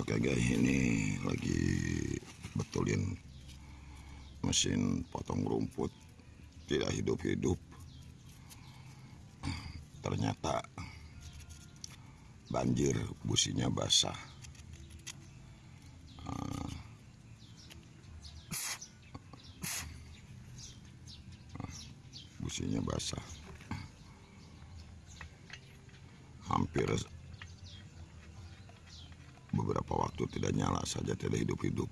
Oke guys, ini lagi betulin mesin potong rumput tidak hidup-hidup. Ternyata banjir, businya basah. Ah. Businya basah. Hampir beberapa waktu tidak nyala saja tidak hidup-hidup.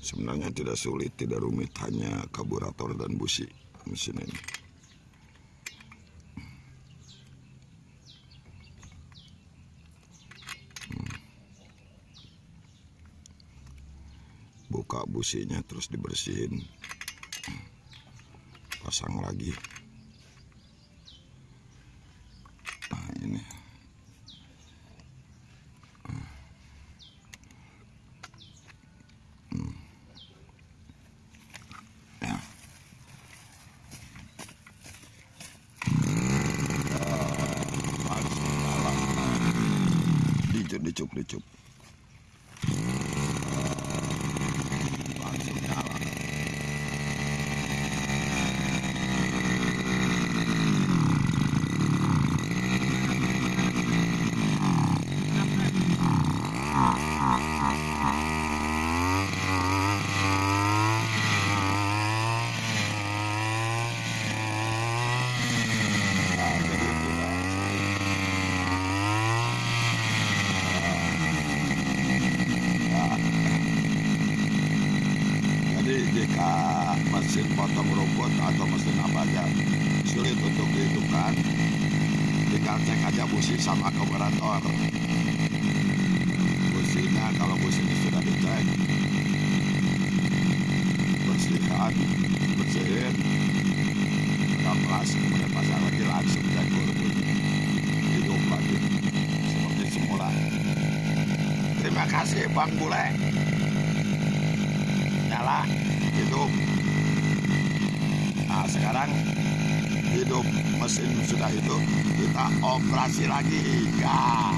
Sebenarnya tidak sulit tidak rumit hanya karburator dan busi mesin ini. Buka businya terus dibersihin. Pasang lagi ini hmm. ya. Dicup dicup langsung nyala Jika mesin potong rumput atau mesin apa aja sulit untuk dihidupkan, tinggal cek aja busi sama karburator. Businya kalau businya sudah dicek, bersihkan, bersihin, kaplas, kemudian pasang lagi langsung cek hidup lagi seperti semula. Terima kasih Bang Bule nyala hidup nah sekarang hidup mesin sudah hidup kita operasi lagi gayo